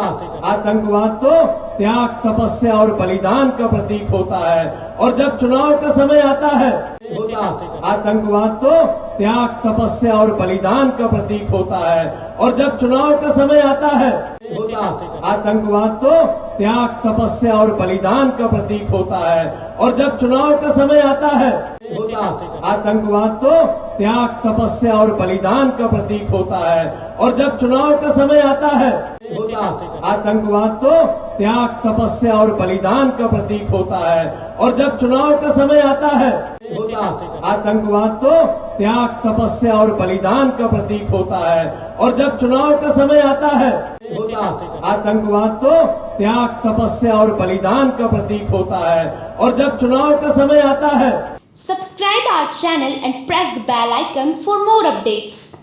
आतंकवाद तो त्याग तपस्या और बलिदान का प्रतीक होता है। और जब चुनाव का समय आता है आतंकवाद तो त्याग तपस्या और बलिदान का प्रतीक होता है। और जब चुनाव का समय आता है आतंकवाद तो त्याग तपस्या और बलिदान का प्रतीक होता है। और जब चुनाव का समय आता है आतंकवाद तो त्याग, तपस्या और बलिदान का प्रतीक होता है। और जब चुनाव का समय आता है आतंकवाद तो त्याग, तपस्या और बलिदान का प्रतीक होता है। और जब चुनाव का समय आता है आतंकवाद तो त्याग, तपस्या और बलिदान का प्रतीक होता है। और जब चुनाव का समय आता है आतंकवाद तो त्याग, तपस्या और बलिदान का प्रतीक होता है। और जब चुनाव का समय आता है Subscribe our channel and press the bell icon for more updates.